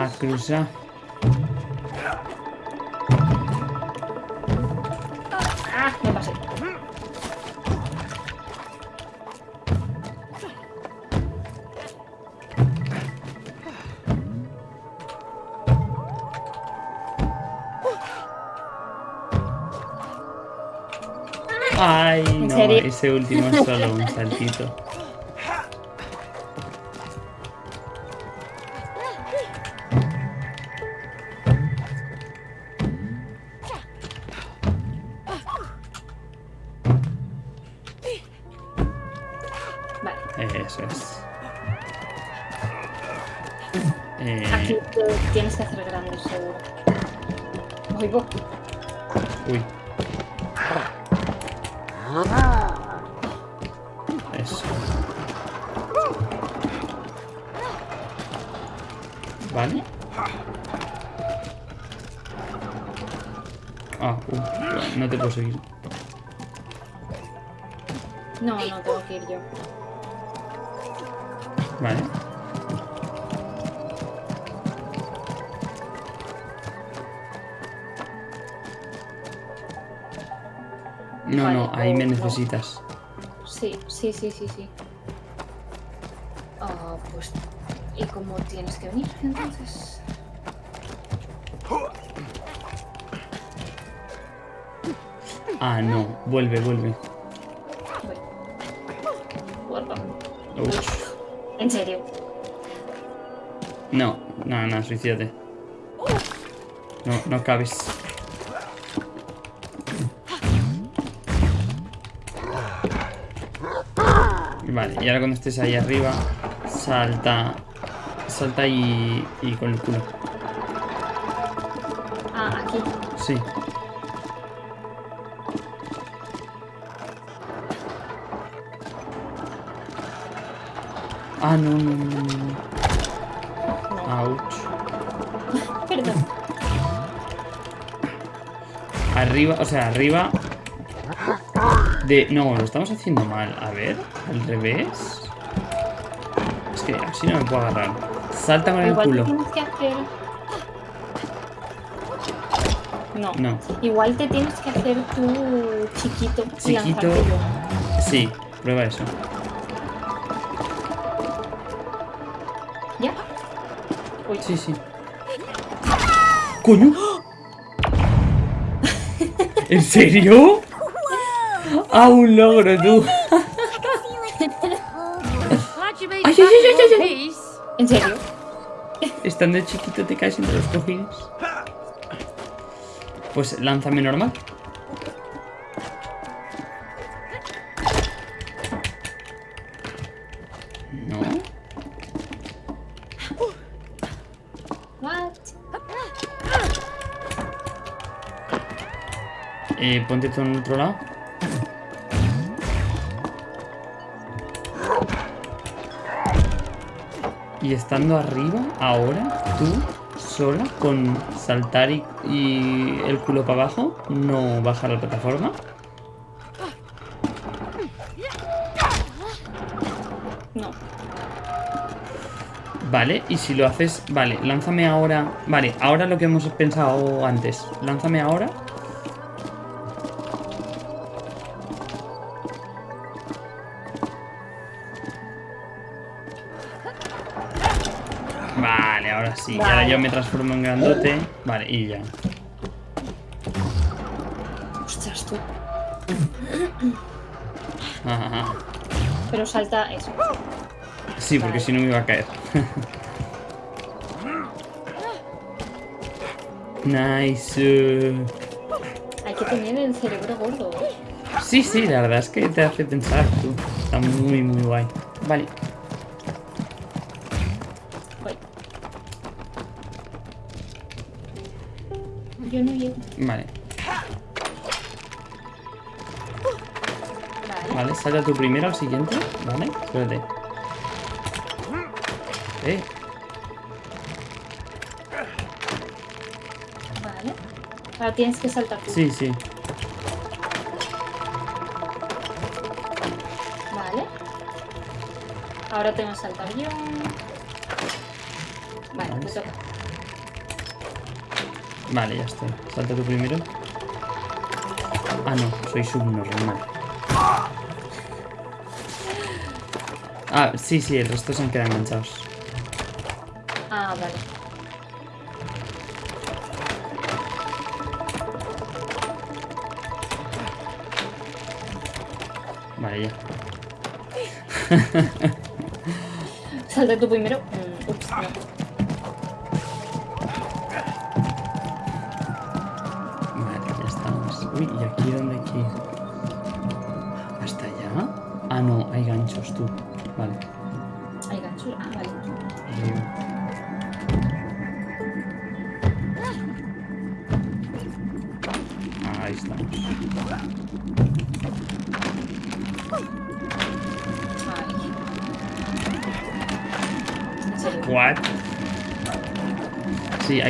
A cruzar. Ah, me pasé. Ay, ¿En no, ese último es solo un saltito. No, no tengo que ir yo. Vale. No, Vale, no, ahí me no. necesitas. Sí, sí, sí, sí, sí. Ah, pues. ¿Y cómo tienes que venir entonces? Ah, no, vuelve, vuelve. En serio. No, no, no, suicídate. No, no cabes. Vale, y ahora cuando estés ahí arriba, salta. Salta y, y con el culo. Ah, aquí. Sí. Ah, no, no, no, no, Ouch. perdón. Arriba, o sea, arriba. De. No, lo estamos haciendo mal. A ver, al revés. Es que así no me puedo agarrar. Salta con el Igual culo. tienes que hacer. No. No. Igual te tienes que hacer tú chiquito. Chiquito. Sí, prueba eso. Sí, sí. ¡Coño! ¿En serio? ¡Ah, un logro, tú! Ay, ay, ay, ay, ay. ¿En serio? Estando chiquito te caes entre los cojines. Pues lánzame normal. Eh, ponte tú en otro lado. Y estando arriba, ahora, tú, sola, con saltar y, y el culo para abajo, no bajar la plataforma. No. Vale, y si lo haces... Vale, lánzame ahora... Vale, ahora lo que hemos pensado antes. Lánzame ahora. Vale, ahora sí. Y ahora Vale. yo me transformo en grandote. Vale, y ya. Ostras, tú. Ajá. Pero salta eso. Sí, porque Vale. si no me iba a caer. nice. Hay que tener el cerebro gordo. Sí, sí, la verdad es que te hace pensar tú. Está muy, muy guay. Vale. Vale. Vale. Salta tú primero al siguiente. Vale, espérate. Eh, Vale. Ahora tienes que saltar tú. sí, sí. Vale. Ahora tengo que saltar yo. Vale, Vale. me toca. Vale, ya estoy. Salta tú primero. Ah, no, soy subnormal. Ah, sí, sí, el resto se han quedado enganchados. Ah, vale. Vale, ya. Salta tú primero.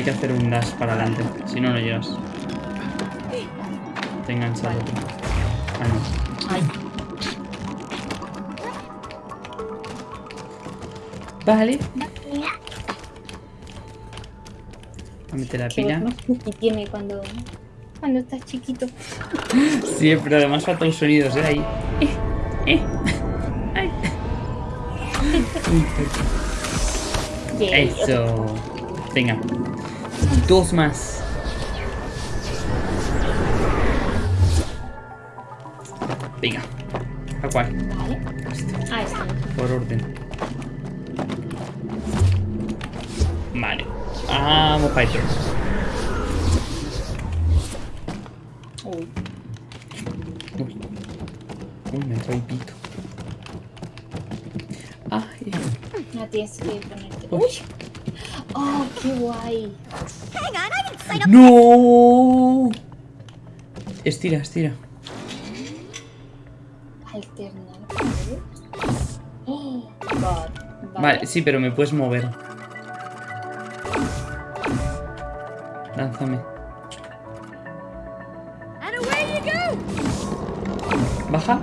Hay que hacer un dash para adelante. Si no, no llegas. Te enganchado. Ah, no. Ay. Vale. A meter la pila. cookie tiene cuando, cuando estás chiquito. Sí, pero además faltan los sonidos, ¿eh? Ahí. Eh, eh. Ay. Eso. Venga. Dos más. Venga. ¿A cuál? Ah, está. Por orden. Vale. Vamos para. Uy. Uy. Uy, me trae pito. Ay. No tienes que ponerte. Uy. Oh, qué guay. ¡No! Estira, estira. ¿vale? Sí, pero me puedes mover. Lánzame. Baja.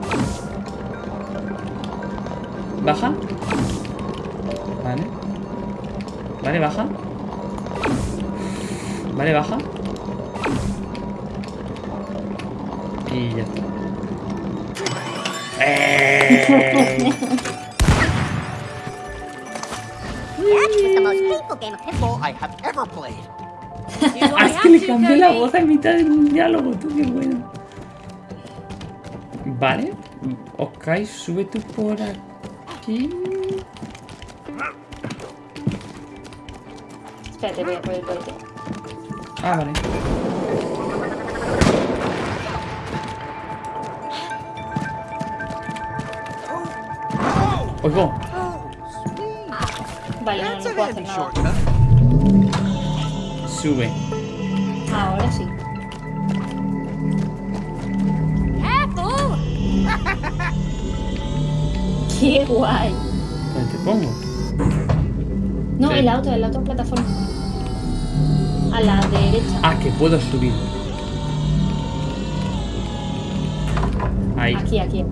Baja. Vale. Vale, baja. Vale, baja. Y ya está. ¡Eh! Es que le cambié la voz a mitad de un diálogo, tú, qué bueno. Vale. Ok, sube tú por aquí. Espérate, voy a por el bote. Ah, vale. Oigo. Vale, no, no puedo hacer nada. shortcut. Sube. Ahora sí. Careful! Qué guay. ¿Dónde te pongo? No, Sí. en la otra, en la otra plataforma. A la derecha. Ah, que puedo subir. Ahí. Aquí, aquí.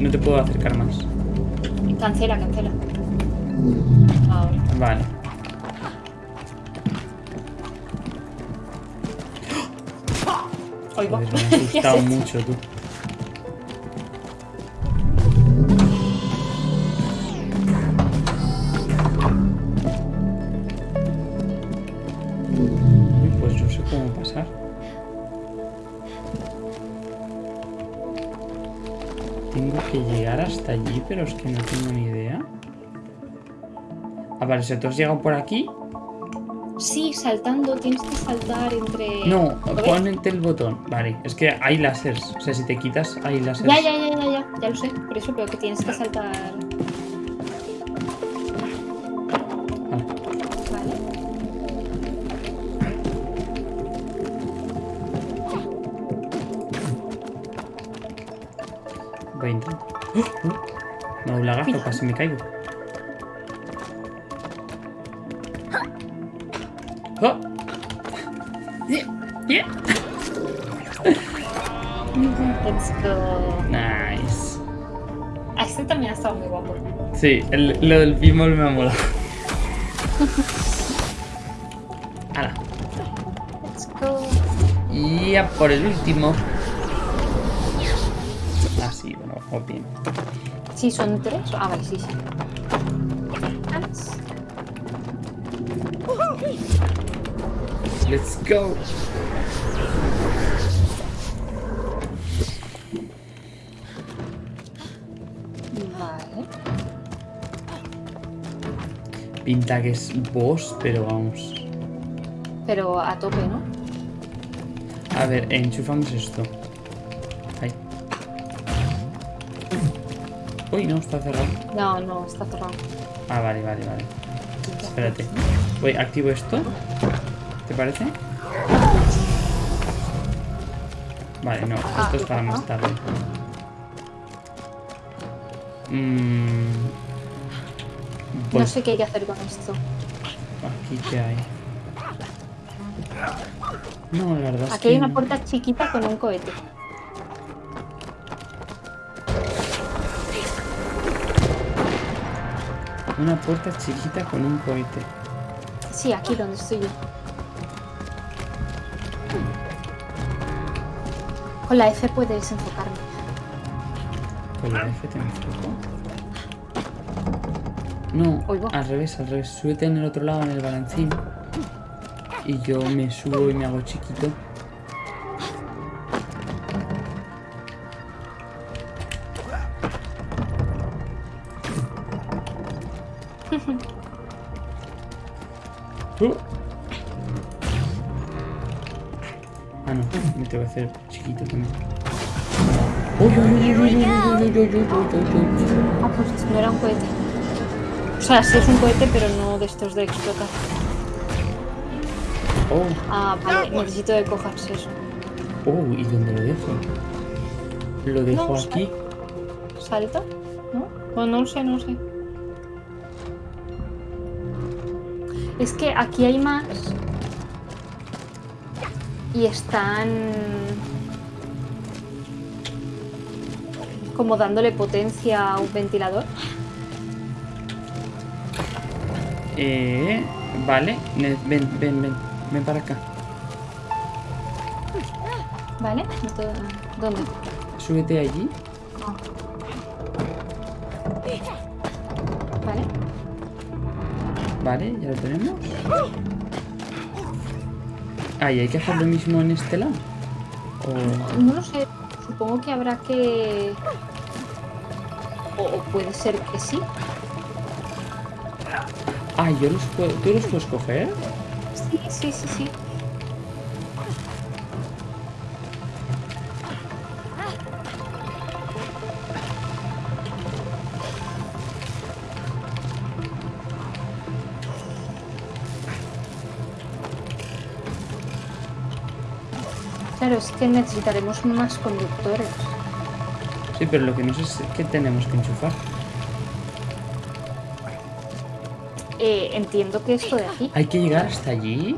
No te puedo acercar más. Cancela, cancela. Ahora. Vale. Oigo. Joder, me ha ¿Qué has asustado mucho, tú. Pero es que no tengo ni idea. Ah, vale, si tú has llegado por aquí. Sí, saltando, tienes que saltar entre. No, ponete el botón. Vale, es que hay láseres. O sea, si te quitas, hay láseres. Ya, ya, ya, ya, ya, ya lo sé, por eso, pero que tienes que saltar. Lagazo, casi me caigo. ¡Oh! Yeah, yeah. Let's go. Nice. Este también ha estado muy guapo. Sí, el- lo del pinball me ha molado. ¡Hala! Let's go. Y a por el último. Ah, sí, bueno, bien. Sí, son tres. Ah, vale, sí, sí. Let's go. Vale. Pinta que es boss, pero vamos. Pero a tope, ¿no? A ver, enchufamos esto. Uy, no, está cerrado. No, no, está cerrado. Ah, vale, vale, vale. Espérate. Voy, activo esto. ¿Te parece? Vale, no, Ah, esto es para más tarde. Mm. Voy. No sé qué hay que hacer con esto. Aquí que hay. No, la verdad es Aquí hay que una no. puerta chiquita con un cohete. Una puerta chiquita con un cohete. Sí, aquí donde estoy yo. Con la F puedes enfocarme. Con la F te enfoco. No, Oigo. al revés, al revés. Súbete en el otro lado, en el balancín. Y yo me subo y me hago chiquito. Ah, pues no era un cohete. O sea, sí es un cohete, pero no de estos de explotar. Oh, Ah, vale, necesito que cojas eso. oh, ¿y dónde lo dejo? Lo dejo No, aquí. ¿Salta? ¿No? No, no lo sé, no lo sé. Es que aquí hay más. Y están. Como dándole potencia a un ventilador. Eh, vale, ven, ven, ven, ven para acá. ¿Vale? ¿Dónde? Súbete allí. Ah. ¿Vale? Vale, ya lo tenemos. Ah, y hay que hacer lo mismo en este lado. O... No lo sé. Supongo que habrá que. O, o puede ser que sí. Ah, yo los puedo... ¿Tú los puedes coger? Sí, sí, sí, sí. Que necesitaremos más conductores. Sí, pero lo que no sé es qué tenemos que enchufar. Eh, entiendo que esto de aquí. ¿Hay que llegar hasta allí?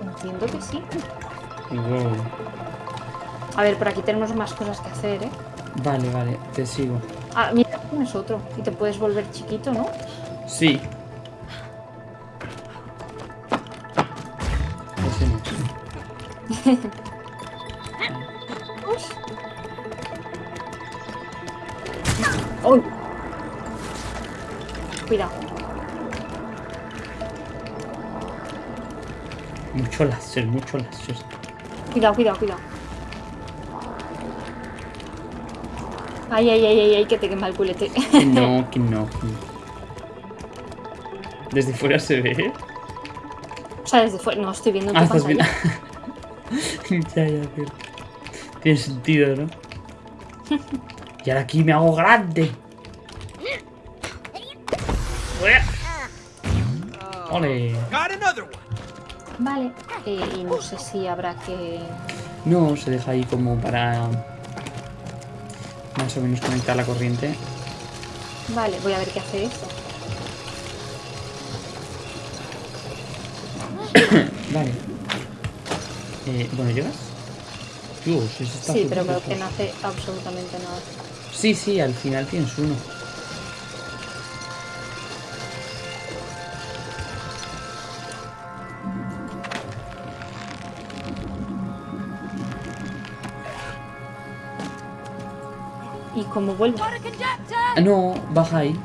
Entiendo que sí. Wow. A ver, por aquí tenemos más cosas que hacer, ¿eh? Vale, vale, te sigo. Ah, mira, tienes otro. Y te puedes volver chiquito, ¿no? Sí. Ese no. Cuidado. Mucho láser, mucho láser. Cuidado, cuidado, cuidado. Ay, ay, ay, ay, ay, que te quema el culete. Que no, que no, que no. Desde fuera se ve. o sea, desde fuera. No, estoy viendo Ah, estás bien. pantalla. ya, ya, pero. Tiene sentido, ¿no? Y ahora aquí me hago grande. ¡Ole! Vale. Eh, y no sé si habrá que... No, se deja ahí como para. Más o menos conectar la corriente. Vale, voy a ver qué hace esto. Vale. Eh, bueno, ¿llegas? Dios, eso está Sí, pero creo que no hace absolutamente nada. Sí, sí, al final tienes uno. ¿Y cómo vuelvo? Ah, no, baja ahí.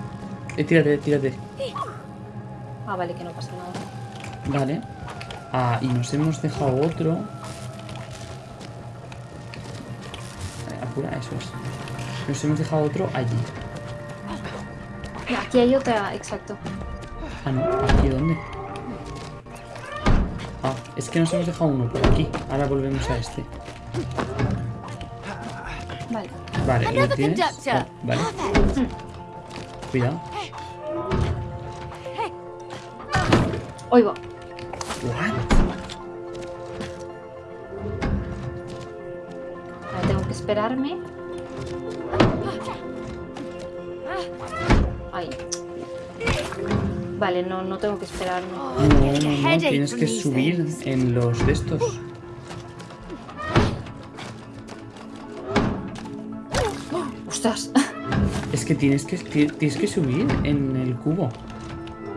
Eh, tírate, tírate. Ah, vale, que no pasa nada. Vale. Ah, y nos hemos dejado otro. Eh, apura, eso es. Nos hemos dejado otro allí. Aquí hay otra, exacto. Ah, no, ¿aquí dónde? Ah, es que nos hemos dejado uno por aquí. Ahora volvemos a este. Vale. Vale, ¿lo tienes? Oh, vale. Cuidado. Oigo. What? Ahora tengo que esperarme. Vale, no, no tengo que esperarme. No, no, no, tienes que subir en los de estos. ¡Ostras! Es que tienes que, ti- tienes que subir en el cubo.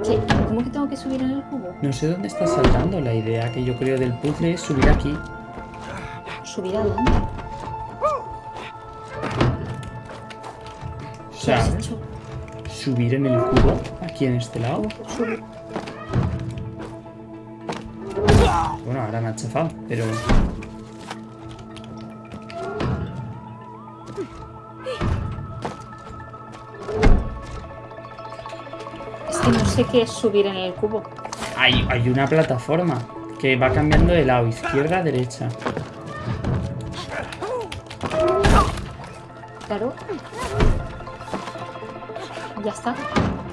¿Qué? ¿Cómo que tengo que subir en el cubo? No sé dónde estás saltando. La idea que yo creo del puzzle es subir aquí. ¿Subir a dónde? O ¿Qué has sea, hecho? Subir en el cubo, aquí en este lado. Bueno, ahora me ha chafado, pero... Es que no sé qué es subir en el cubo. Hay, hay una plataforma que va cambiando de lado, izquierda a derecha. Claro. Ya está.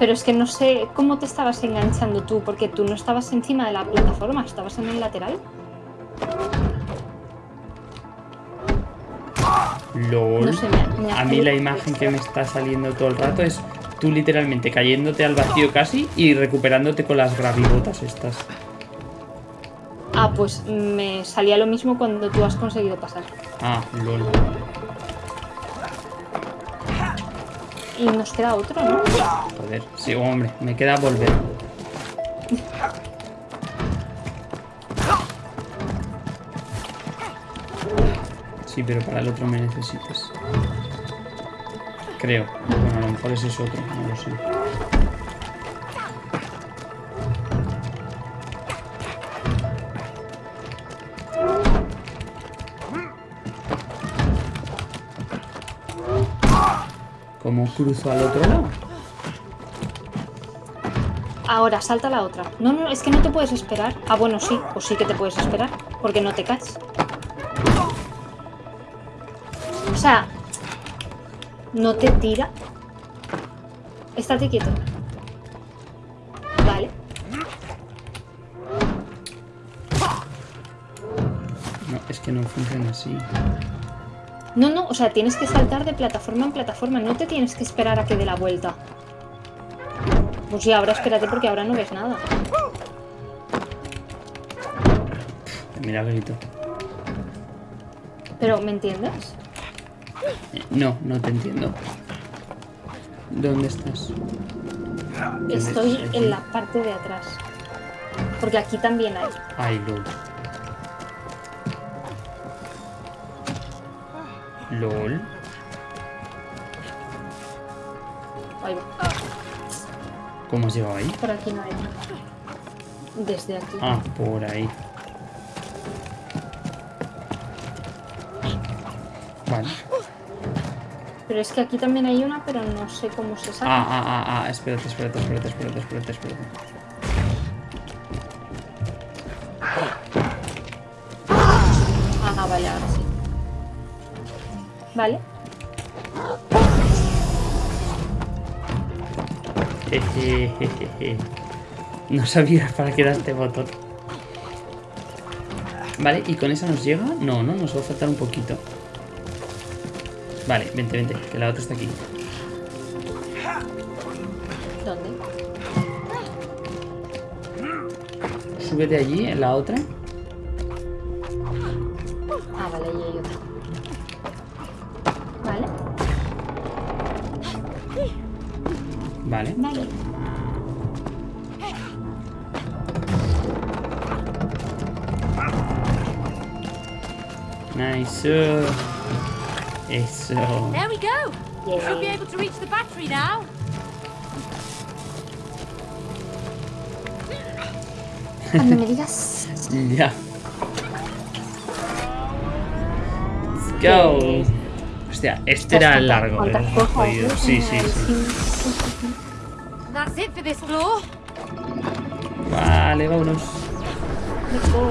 Pero es que no sé cómo te estabas enganchando tú, porque tú no estabas encima de la plataforma, estabas en el lateral. LOL. No sé, me- me A mí la imagen que me está saliendo todo el rato es tú literalmente cayéndote al vacío casi y recuperándote con las gravibotas estas. Ah, pues me salía lo mismo cuando tú has conseguido pasar. Ah, LOL. Y nos queda otro, ¿no? Joder, sí, hombre, me queda volver. Sí, pero para el otro me necesitas. Creo. Bueno, a lo mejor ese es otro, no lo sé. ¿Cómo cruzo al otro lado? Ahora, salta la otra. No, no, es que no te puedes esperar. Ah, bueno, sí, pues sí que te puedes esperar, porque no te caes. O sea, no te tira. Estate quieto. Vale. No, es que no funciona así. No, no, o sea, tienes que saltar de plataforma en plataforma, no te tienes que esperar a que dé la vuelta. Pues sí, ahora espérate porque ahora no ves nada. Mira, grito. Pero, ¿me entiendes? Eh, No, no te entiendo. ¿Dónde estás? Estoy en la parte de atrás. Porque aquí también hay. Ay, LOL. LOL. Ahí va. ¿Cómo has llegado ahí? Por aquí no hay. Desde aquí. Ah, por ahí. Vale. Pero es que aquí también hay una, pero no sé cómo se Ah, saca. ah, ah, ah. Espérate, espérate, espérate, espérate, espérate, espérate. Vale. No sabía para qué era este botón. Vale, ¿y con esa nos llega? No, no, nos va a faltar un poquito. Vale, vente, vente, que la otra está aquí. ¿Dónde? Súbete allí, en la otra. Nice. Eso. There we go. Yeah. Should be able to reach the battery now. Cuando me digas. Ya. Let's go. Hostia, este era el largo. ¿Cuántas eh, jodido. no? Sí, sí, sí. That's it for this floor. Vale, vámonos. Let's go.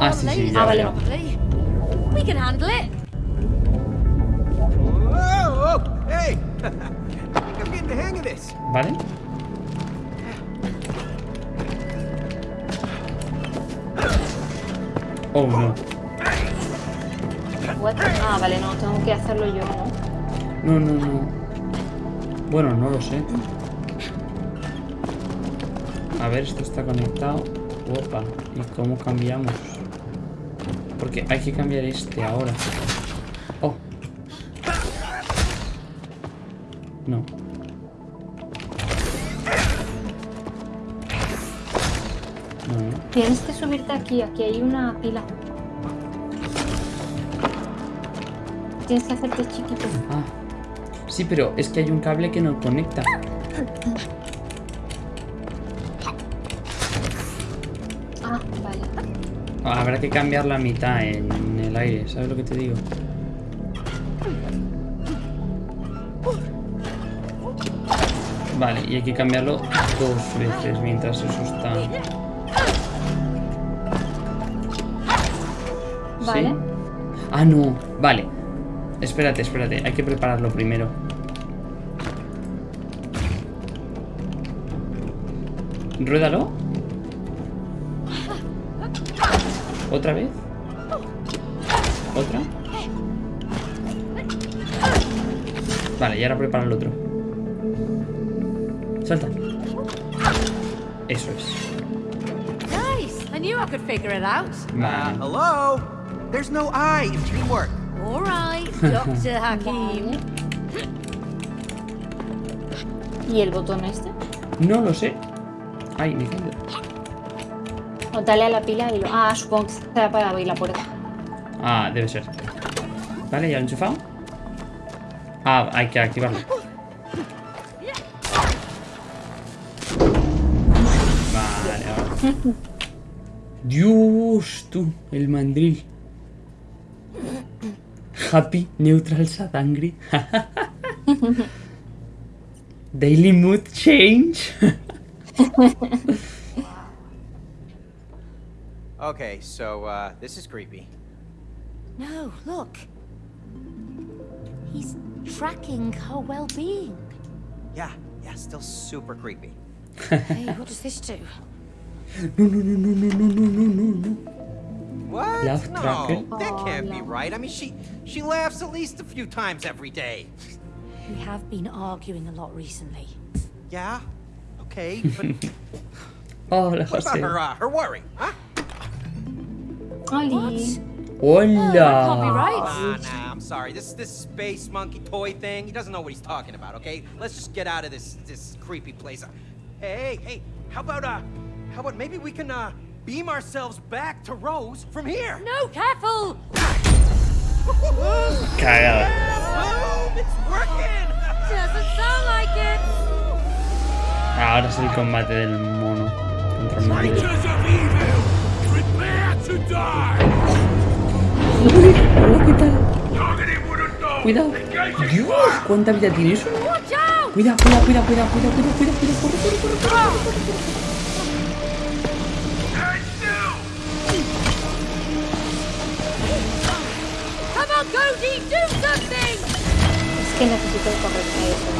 Ah, sí, sí, ya veo. probably. We can handle it. Oh, hey! I'm getting the hang of this. ¿Vale? Oh, no. What? Ah, vale, no, tengo que hacerlo yo, ¿no? No, no, no. Bueno, no lo sé. A ver, esto está conectado. Opa. ¿Y cómo cambiamos? Porque hay que cambiar este ahora. Oh. No. No, no. Tienes que subirte aquí, aquí hay una pila. Tienes que hacerte chiquito. Ah. Sí, pero es que hay un cable que no conecta. Habrá que cambiar la mitad en el aire, ¿sabes lo que te digo? Vale, y hay que cambiarlo dos veces mientras eso está... Vale. ¿Sí? Ah, no. Vale. Espérate, espérate. Hay que prepararlo primero. Ruédalo. ¿Otra vez? ¿Otra? Vale, y ahora prepara el otro. Salta. Eso es. Nice. I knew I could figure it out. Uh, Vale. hello? There's no I in teamwork. All right, Dr. Hakim. ¿Y el botón este? No lo sé. Ay, me he caído. O dale a la pila y lo... Ah, supongo que será para abrir la puerta. Ah, debe ser. Vale, ya lo he enchufado. Ah, hay que activarlo. Vale, ahora. Dios, tú, el mandril. Happy, neutral, sad, angry. Daily mood change. Okay, so, uh, this is creepy. No, look. He's tracking her well-being. Yeah, yeah, still super creepy. Hey, what does this do? No, no, no, no, no, no, no, no, no. What? Laugh no, tracker? that Oh, can't be right. I mean, she she laughs at least a few times every day. We have been arguing a lot recently. Yeah, okay, but Hola, what about her uh, her worry? Huh? ¡Oli! Oh, that Hola. right. Nah, I'm sorry. This this space monkey toy thing. He doesn't know what he's talking about. Okay, let's just get out of this this creepy place. Uh, Hey, hey, how about uh, how about maybe we can uh beam ourselves back to Rose from here? No, careful! Cagada. Boom! It's working. Doesn't sound like it. Ahora es el combate del mono contra el mono. Targeting wooden door. Cuidado. Dios. ¿cuánta vida tiene eso? Cuidado, cuidado, cuidado, cuidado, cuidado, cuidado, cuidado, cuidado, corre, corre, corre, corre. Stand still. Come on, Cody, do something! Es que necesito correr a eso.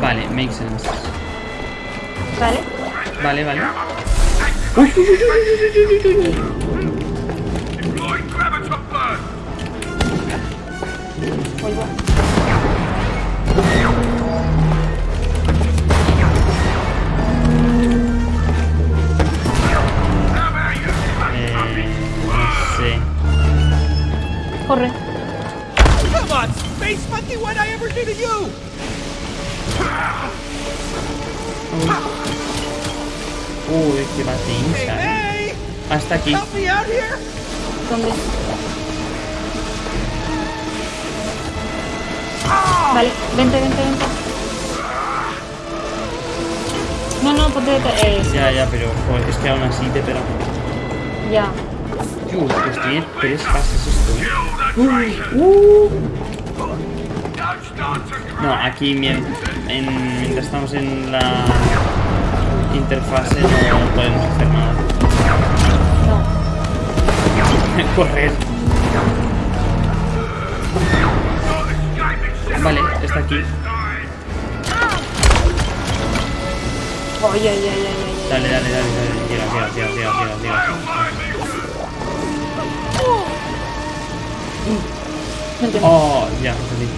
Vale, makes sense. ¿Vale? Vale, vale. Deploy Graviton burn. Oigo. Eh, no sé. Corre. Come on, Space Monkey, what I ever do to you? Uy, qué Hey, patincha. eh. hey! Hasta aquí. ¿Dónde? Vale, vente, vente, vente. No, no, ponte de... Eh, Ya, ya, pero joder, es que aún así te pega. ya. Uy, pues tiene tres fases esto. ¿eh? Start to No, aquí mien- en- mientras estamos en la interfase no podemos hacer nada. No. Correr. Vale, está aquí. Ay, ay, ay. Dale, dale, dale, dale. Llega, llega, llega, llega, llega, llega. No entiendo. Oh, ya, entendí.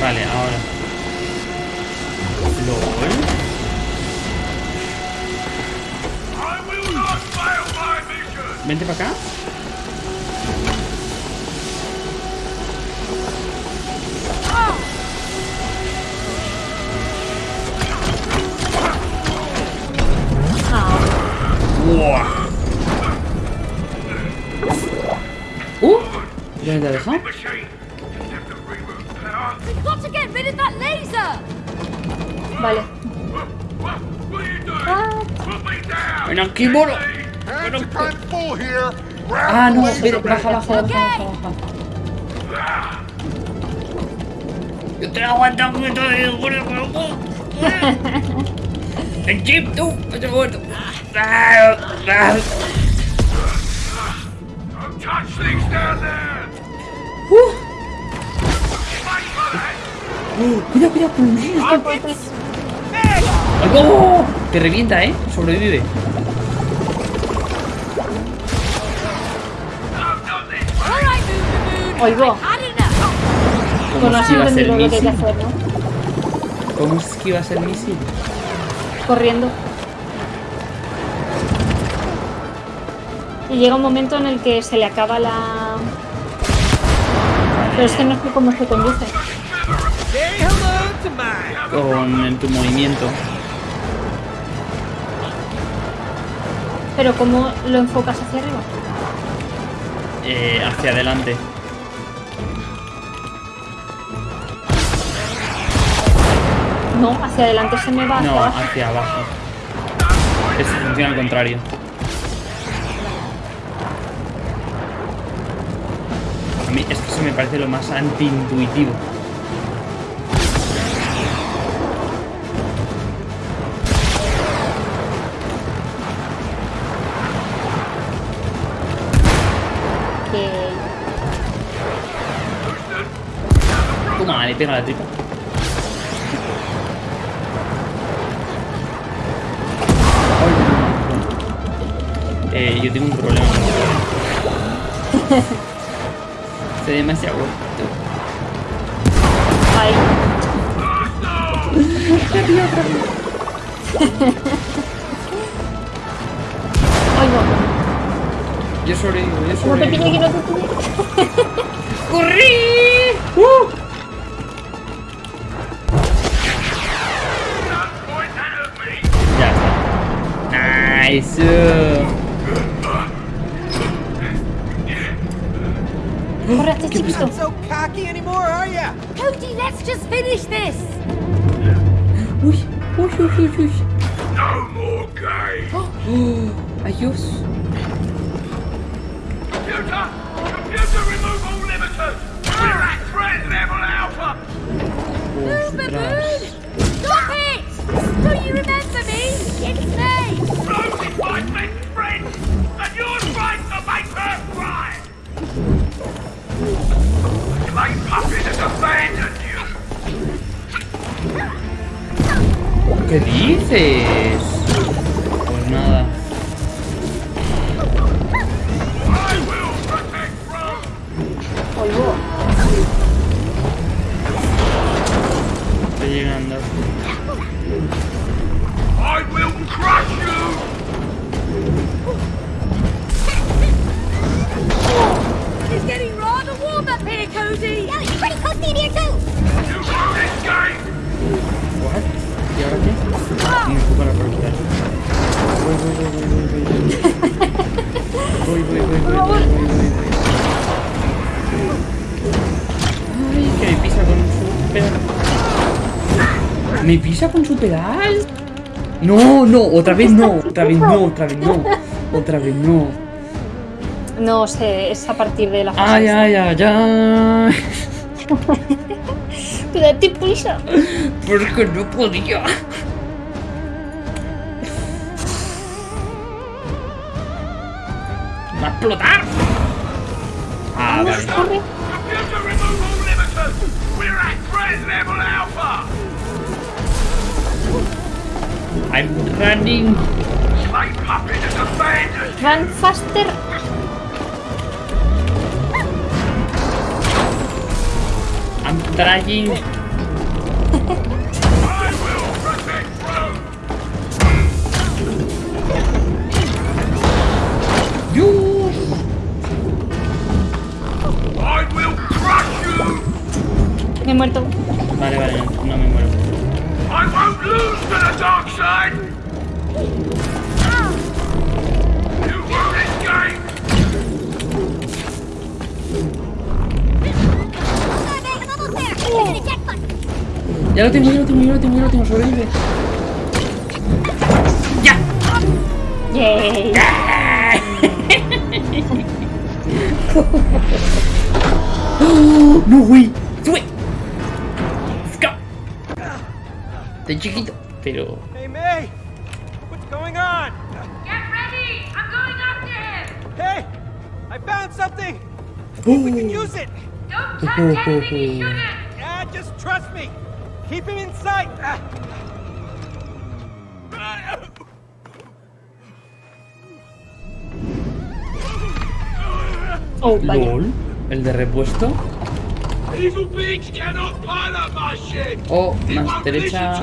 Vale, ahora. LOL. Vente para acá. Ah, Put me down. Ven aquí, moro. Ah, no, baja, baja, baja, baja, baja. Yo te aguanto un poquito de El chip, tú, otro gordo. Ah, ah. Don't touch things down there. Uh, uh, cuidado, cuidado, con los niños. Te revienta, ¿eh? Sobrevive. Oigo. Had enough. ¿Cómo Bueno, has esquivas el entendido lo que hay que misil? hacer, ¿no? ¿Cómo esquivas el misil? Corriendo. Y llega un momento en el que se le acaba la... Pero es que no sé cómo se conduce. Con el- tu movimiento. Pero ¿cómo lo enfocas hacia arriba? eh, hacia adelante. No, hacia adelante se me va hacia No, abajo. hacia abajo. Esto funciona al contrario. Esto se me parece lo más antiintuitivo. Toma, le pega la tripa. Eh, yo tengo un problema. Estoy demasiado gordito. Ay, oigo. Yo sobrevivo, yo No te sobrevivo. pille, que no te pille. ¡Corrí! ¡Uh! Ya está. Nice. So cocky anymore, are ya? Cody, let's just finish this. Uy, uy, uy, uy, uy. No more games. Adiós. Computer! Computer, remove all limiters! We're at threat level alpha! Ostras. Stop it! Do you remember me? It's me. Rosie, fight my best friend, Slave puppet has abandoned! ¿Qué dices? Cody. Yeah, it's pretty toasty in here too. What? ¿Y ahora qué? Velocidad. Voy, voy, voy, voy, voy, voy. Voy, voy, voy, voy, voy, voy, voy, voy. Ay, que me pisa con su pedal. ¿Me pisa con su pedal? No, no, otra vez no, otra vez no, otra vez no, otra vez. No sé, es a partir de la fase. Ay, esta. ay, ay, ay. Date prisa. Porque no podía. ¡Va a explotar! Ah, vale. Corre. I'm running. Run faster. Trying. I will protect Rome! Dios. I will crush you! Me he muerto. Vale, vale, no, no me muero. I won't lose to the dark side! Ya lo tengo, ya lo tengo, ya lo tengo, ya lo tengo. Sobrevive. ¡Ya! Yay. ¡Oh! ¡No, güey! ¡Sube! ¡Let's go! Estoy chiquito, pero... Hey, May! What's going on? Get ready. I'm going after him. Hey! I found something! We can use it! Don't touch anything he shouldn't. Yeah, just trust me! Keep him in sight! Oh. LOL. El de repuesto. Evil beings cannot pilot my ship! O He más derecha.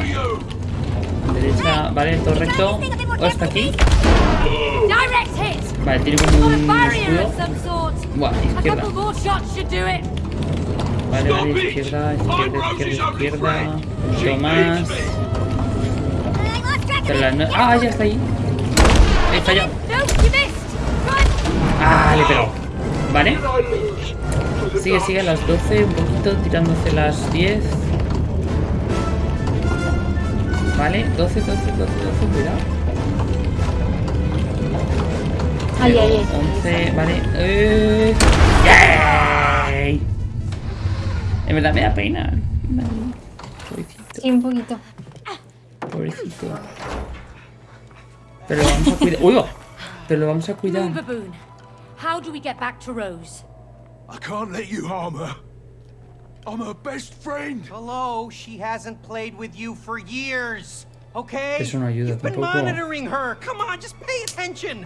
Derecha, vale, todo recto. O hasta aquí. Direct hit. Vale, tiene como un escudo. Buah, izquierda. Vale, vale, izquierda, izquierda, izquierda, izquierda. poquito más. no- Ah, ya está ahí. He fallado. No, you missed. Run. Ah, le pegado. Vale. Sigue, sigue a las 12, un poquito, tirando hacia las 10. Vale, 12, 12, 12, 12, cuidado. Ay, ay, ay. 11, vale. Eh. ¡Yay! En verdad me da pena. Pobrecito, Sí, un poquito. pobrecito. Pero lo vamos a cuidar. ¡Uy! va! Pero lo vamos a cuidar. Baboon. How do we get back to Rose? I can't let you harm her. I'm her best friend. Hello, she hasn't played with you for years. Okay? Eso no ayuda You've been tampoco. monitoring her. Come on, just pay attention.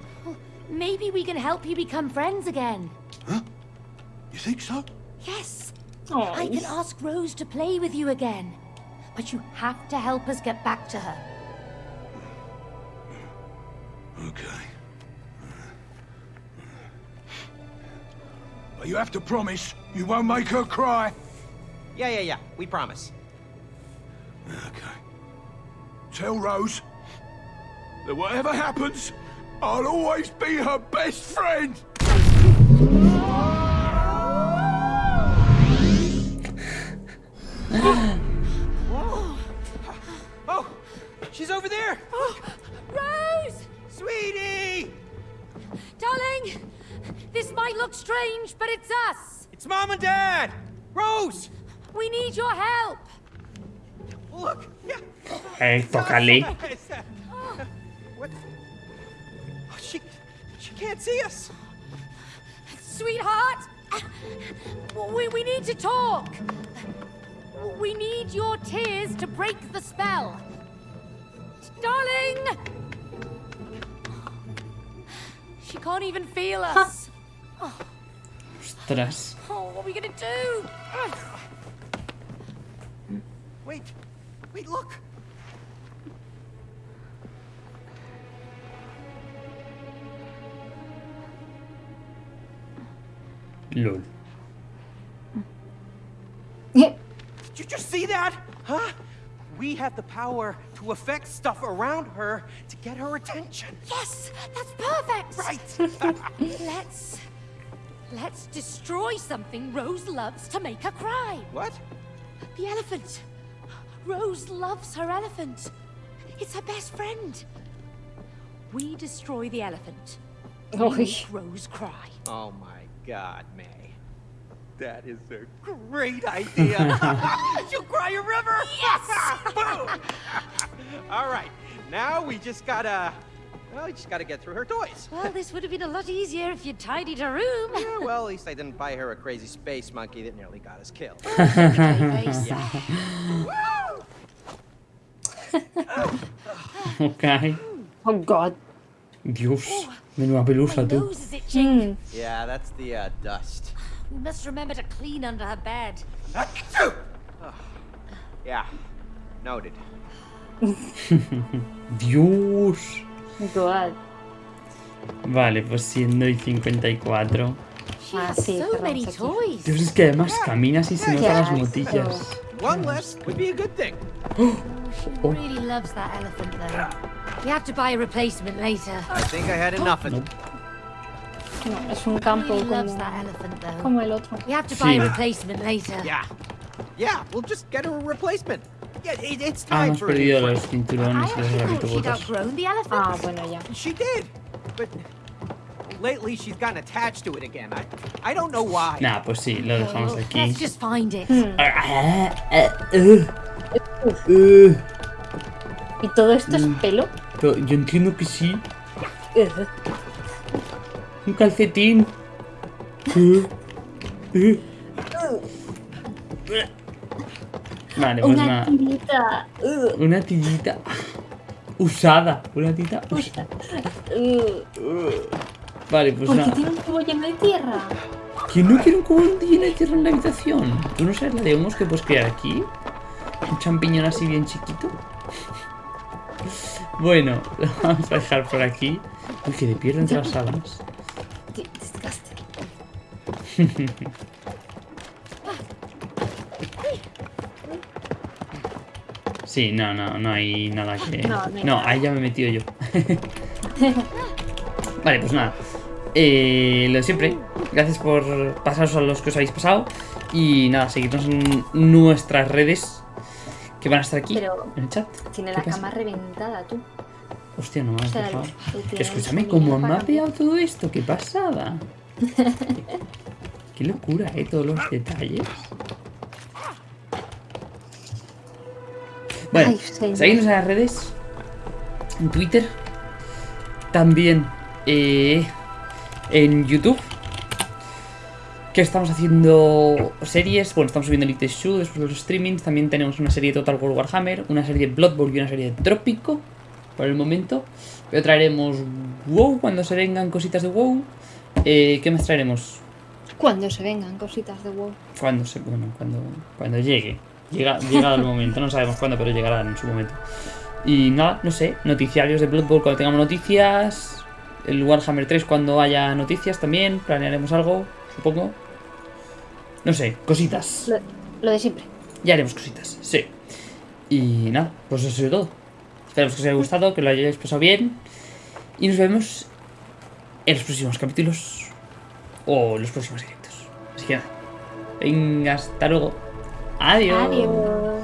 Maybe we can help you become friends again. You think so? Yes. Oh, I can ask Rose to play with you again. But you have to help us get back to her. Okay. But you have to promise you won't make her cry. Yeah, yeah, yeah. We promise. Okay. Tell Rose that whatever happens, I'll always be her best friend. Oh, she's over there. Oh, Rose! Sweetie! Darling! This might look strange, but it's us! It's Mom and Dad. Rose! We need your help! Look. Yeah. Eh, tócale. What? She, she can't see us. Sweetheart! We, we need to talk! We need your tears to break the spell. Darling! She can't even feel us. Ostras. Oh, what are we gonna do? Wait, wait, look. LOL. Did you see that? Huh? We have the power to affect stuff around her to get her attention. Yes, that's perfect. Right. Let's let's destroy something Rose loves to make her cry. what? The elephant. Rose loves her elephant. It's her best friend. We destroy the elephant. We Uy. make Rose cry. Oh my god, May. That is a great idea. She'll cry a river. Yes! Boom. All right. Now we just gotta. Well, we just gotta get through her toys. well, this would have been a lot easier if you'd tidied her room. Yeah, well, at least I didn't buy her a crazy space monkey that nearly got us killed. Okay, Grace. Ok. Oh god. Dios. Menuda pelusa, My tú. nose is itching. Mm. yeah, that's the uh, dust. We must remember to clean under her bed. Achoo! Oh, yeah, noted. Dios. God. Vale, pues siendo y 54. She Ah, has sí, so many toys. Dios, es que además caminas y se notan las asco. motillas. One less would be a good thing. She really loves that elephant, though. We have to buy a replacement later. I think I had enough of Nope. No, es un campo como, that elephant, though. como el otro. We have to buy Sí. a replacement later. Yeah. Yeah, we'll just get her a replacement. Yeah, it, it's Ah, time hemos perdido los I cinturones y los elephant. Ah, bueno, ya. She did, but lately she's gotten attached to it again. I, I don't know why. Nah, pues sí, lo dejamos aquí. Let's just find it. Ah, ah, uh, uh. ¿Y todo esto es Mm. pelo? Yo entiendo que sí. Un calcetín. Vale, pues Una nada. tirita. Una tillita usada. Una tita usada. Vale, pues ¿Por qué nada. tiene un cubo lleno de tierra? ¿Quién no quiere un cubo lleno de tierra en la habitación? ¿Tú no sabes la de humos que puedes crear aquí? Un champiñón así bien chiquito. Bueno, lo vamos a dejar por aquí. Uy, que de pierdo entre las alas. Sí, no, no, no hay nada que... No, no ahí ya me he metido yo. vale, pues nada. Eh, lo de siempre. Gracias por pasaros a los que os habéis pasado. Y nada, seguidnos en nuestras redes. Que van a estar aquí Pero en el chat. Tiene ¿Qué la pasa? cama reventada, tú. Hostia, no me has dejado. Escúchame, ¿cómo me ha pegado todo esto? ¡Qué pasada! Qué locura, ¿eh? Todos los detalles. Bueno, seguidnos en las redes. En Twitter. También eh, en YouTube. Que estamos haciendo series. Bueno, estamos subiendo Elite Shoe después de los streamings. También tenemos una serie de Total War Warhammer, una serie de Blood Bowl y una serie de Trópico. Por el momento. Pero traeremos WoW cuando se vengan cositas de WoW. Eh, ¿Qué más traeremos? Cuando se vengan cositas de WoW. Cuando se, bueno, cuando, cuando llegue. Llega, llega el momento, no sabemos cuándo, pero llegará en su momento. Y nada, no sé, noticiarios de Blood Bowl cuando tengamos noticias. El Warhammer 3 cuando haya noticias también. Planearemos algo, supongo. No sé, cositas. Lo, lo de siempre. Ya haremos cositas, sí. Y nada, pues eso es todo. Esperamos que os haya gustado, que lo hayáis pasado bien. Y nos vemos en los próximos capítulos. O los próximos directos. Así que nada. Venga, hasta luego. Adiós. Adiós.